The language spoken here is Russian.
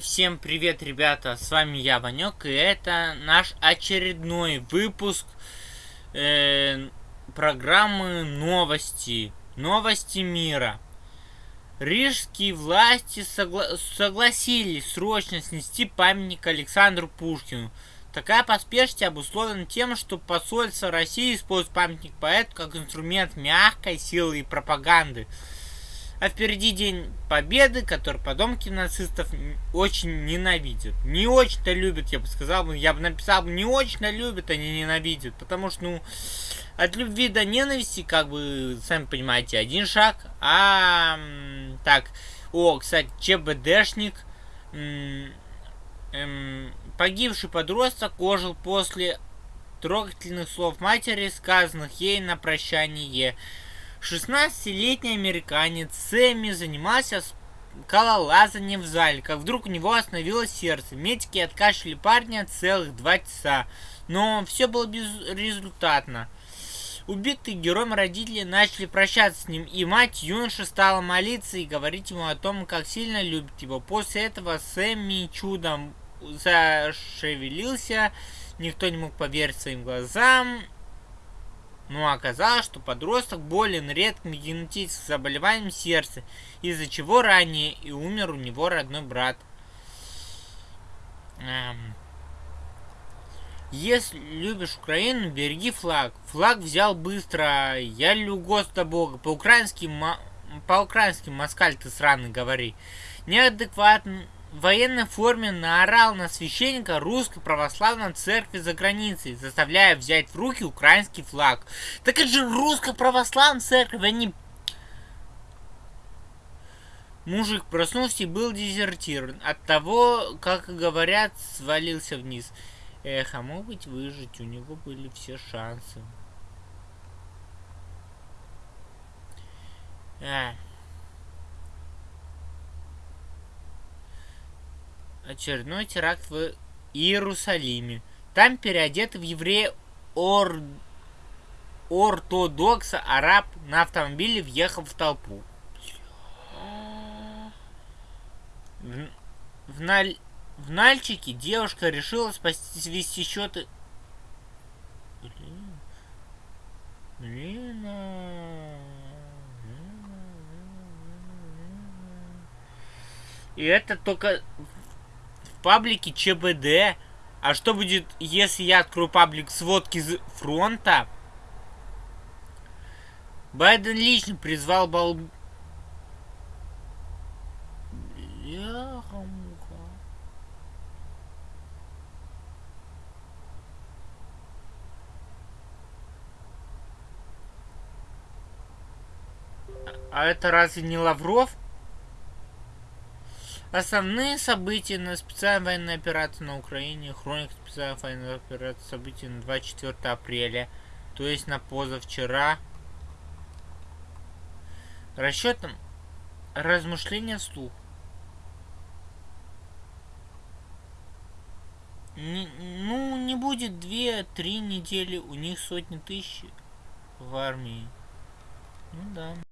Всем привет, ребята, с вами я, Ванек, и это наш очередной выпуск э, программы новости, новости мира. Рижские власти согла согласились срочно снести памятник Александру Пушкину. Такая поспешность обусловлена тем, что посольство России использует памятник поэту как инструмент мягкой силы и пропаганды. А впереди День Победы, который потомки нацистов очень ненавидят. Не очень-то любят, я бы сказал. Я бы написал, не очень-то любят, они ненавидят. Потому что, ну, от любви до ненависти, как бы, сами понимаете, один шаг. А, так, о, кстати, ЧБДшник, эм, погибший подросток ожил после трогательных слов матери, сказанных ей на прощание. 16-летний американец Сэмми занимался скалолазанием в зале, как вдруг у него остановилось сердце. Медики откашляли парня целых два часа, но все было безрезультатно. Убитые героем родители начали прощаться с ним, и мать юноши стала молиться и говорить ему о том, как сильно любит его. После этого Сэмми чудом зашевелился, никто не мог поверить своим глазам, но оказалось, что подросток болен редким генетическим заболеванием сердца, из-за чего ранее и умер у него родной брат. Эм. Если любишь Украину, береги флаг. Флаг взял быстро. Я люблю Господа Бога. По-украински, по-украински, москаль ты сраный, говори. Неадекватный в военной форме наорал на священника русской православной церкви за границей, заставляя взять в руки украинский флаг. Так это же русская православная церковь, они... Мужик проснулся и был дезертирован. От того, как говорят, свалился вниз. Эх, а мог быть выжить, у него были все шансы. А. очередной теракт в Иерусалиме. Там переодетый в еврея ор... ортодокса араб на автомобиле въехал в толпу. В, в, Наль... в Нальчике девушка решила спасти свести счеты. Блин. Блин. А. И это только паблике ЧБД. А что будет, если я открою паблик сводки с фронта? Байден лично призвал бал... А это разве не Лавров? Основные события на специальной военной операции на Украине. Хроника специальной военной операции события на 24 апреля. То есть на позавчера. Расчетом размышления вслух. Не, ну, не будет две-три недели, у них сотни тысяч в армии. Ну да.